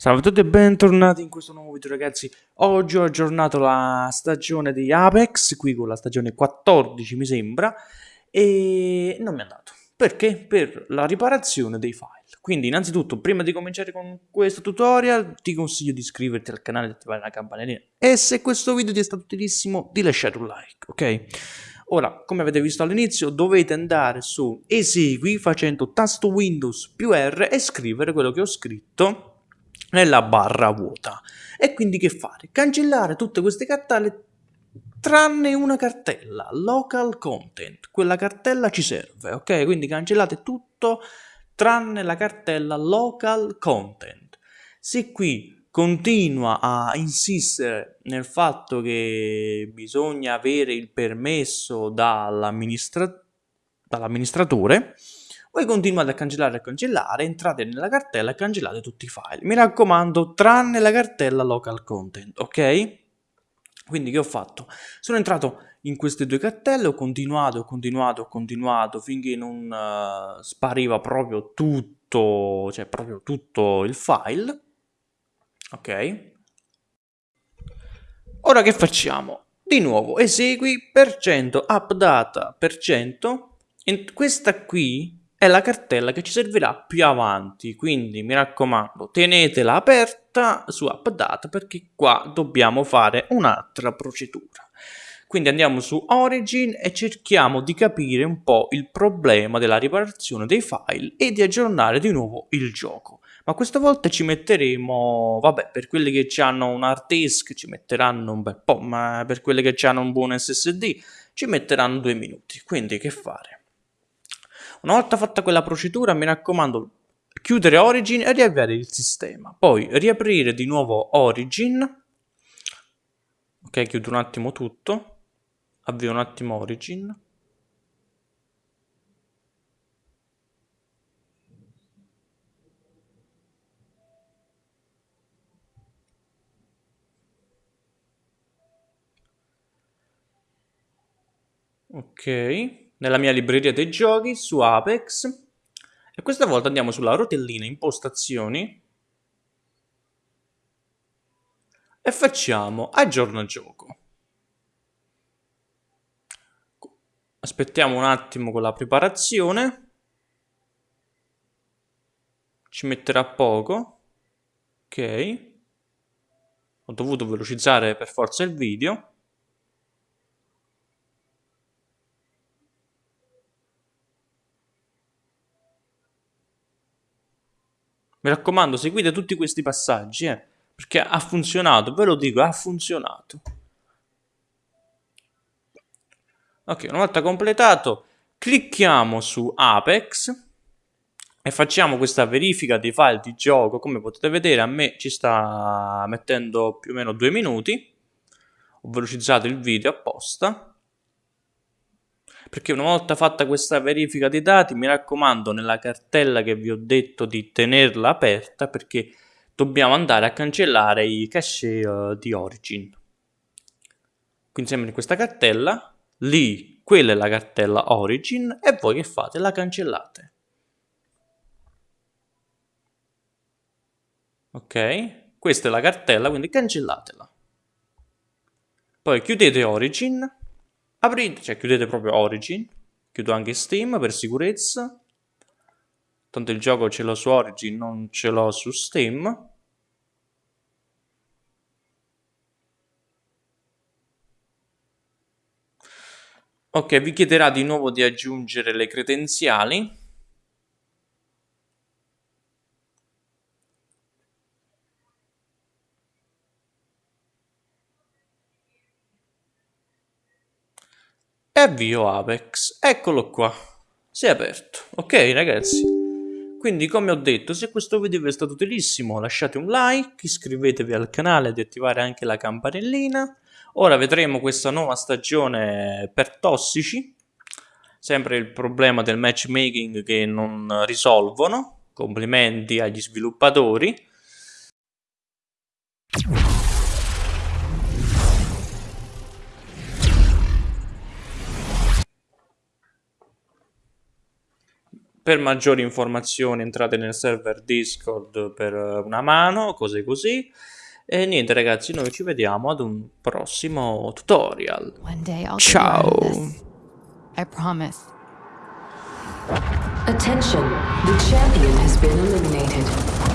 Salve a tutti e bentornati in questo nuovo video ragazzi. Oggi ho aggiornato la stagione di Apex Qui con la stagione 14 mi sembra E non mi è andato. Perché? Per la riparazione dei file. Quindi innanzitutto prima di cominciare con questo tutorial Ti consiglio di iscriverti al canale e attivare la campanellina. E se questo video ti è stato utilissimo di lasciare un like ok? Ora, come avete visto all'inizio, dovete andare su esegui facendo tasto Windows più R e scrivere quello che ho scritto nella barra vuota. E quindi che fare? Cancellare tutte queste cartelle tranne una cartella, local content. Quella cartella ci serve, ok? Quindi cancellate tutto tranne la cartella local content. Se qui continua a insistere nel fatto che bisogna avere il permesso dall'amministratore, dall'amministratore voi continuate a cancellare e cancellare, entrate nella cartella e cancellate tutti i file. Mi raccomando, tranne la cartella local content, ok? Quindi che ho fatto? Sono entrato in queste due cartelle, ho continuato, ho continuato, ho continuato finché non uh, spariva proprio tutto, cioè proprio tutto il file. Ok? Ora che facciamo? Di nuovo esegui per cento updata per cento. Questa qui è la cartella che ci servirà più avanti, quindi mi raccomando tenetela aperta su AppData perché qua dobbiamo fare un'altra procedura. Quindi andiamo su Origin e cerchiamo di capire un po' il problema della riparazione dei file e di aggiornare di nuovo il gioco. Ma questa volta ci metteremo, vabbè, per quelli che hanno un hard disk ci metteranno un bel po', ma per quelli che hanno un buon SSD ci metteranno due minuti. Quindi che fare? Una volta fatta quella procedura, mi raccomando, chiudere Origin e riavviare il sistema. Poi riaprire di nuovo Origin. Ok, chiudo un attimo tutto. Avvio un attimo Origin. Ok nella mia libreria dei giochi su Apex e questa volta andiamo sulla rotellina impostazioni e facciamo aggiorna gioco. Aspettiamo un attimo con la preparazione. Ci metterà poco. Ok. Ho dovuto velocizzare per forza il video. Mi raccomando, seguite tutti questi passaggi, eh, perché ha funzionato, ve lo dico, ha funzionato. Ok, una volta completato, clicchiamo su Apex e facciamo questa verifica dei file di gioco. Come potete vedere, a me ci sta mettendo più o meno due minuti. Ho velocizzato il video apposta perché una volta fatta questa verifica dei dati mi raccomando nella cartella che vi ho detto di tenerla aperta perché dobbiamo andare a cancellare i cache uh, di origin. Quindi sempre in questa cartella lì quella è la cartella origin e voi che fate? la cancellate. Ok? Questa è la cartella quindi cancellatela. Poi chiudete origin aprite, cioè chiudete proprio Origin, chiudo anche Steam per sicurezza, tanto il gioco ce l'ho su Origin, non ce l'ho su Steam. Ok, vi chiederà di nuovo di aggiungere le credenziali. Avvio Apex. Eccolo qua, si è aperto. Ok ragazzi, quindi come ho detto, se questo video vi è stato utilissimo lasciate un like, iscrivetevi al canale ed attivare anche la campanellina. Ora vedremo questa nuova stagione per tossici, sempre il problema del matchmaking che non risolvono. Complimenti agli sviluppatori. Per maggiori informazioni entrate nel server Discord per una mano, cose così. E niente ragazzi, noi ci vediamo ad un prossimo tutorial. Ciao! I promise. Attention, the champion has been eliminated.